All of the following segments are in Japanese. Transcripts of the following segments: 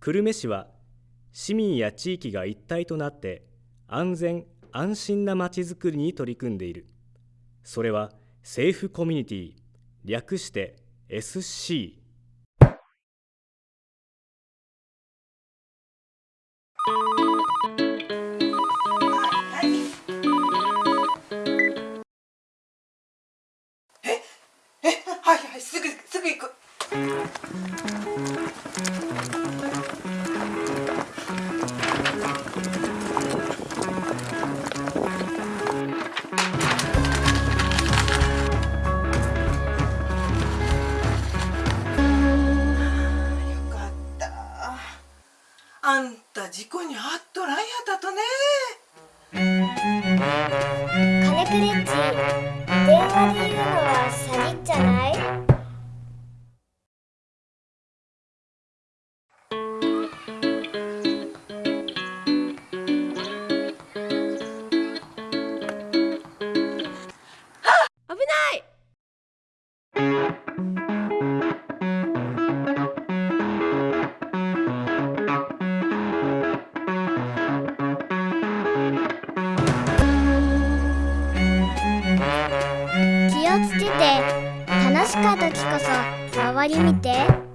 久留米市は市民や地域が一体となって安全安心なまちづくりに取り組んでいる。それはセーフコミュニティ略して SC ええはいはいすぐすぐ行く。あんた事故に遭っとらんやったとね。金クレッチ電話で言うのは詐欺じゃない？気をつけて。楽しかった時こそ周り見て。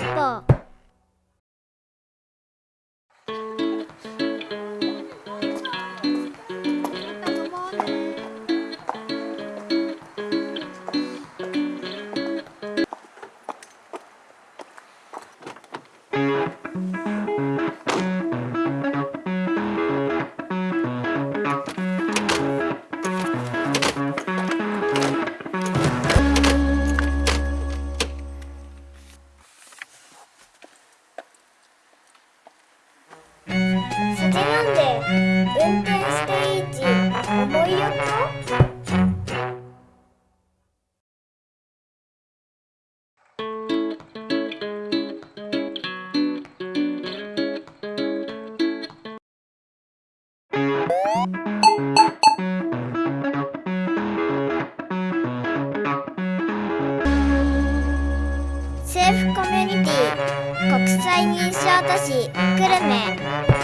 の酒飲ん。で運転していいち思いよっとセーフコミュニティ国際認証都市久留米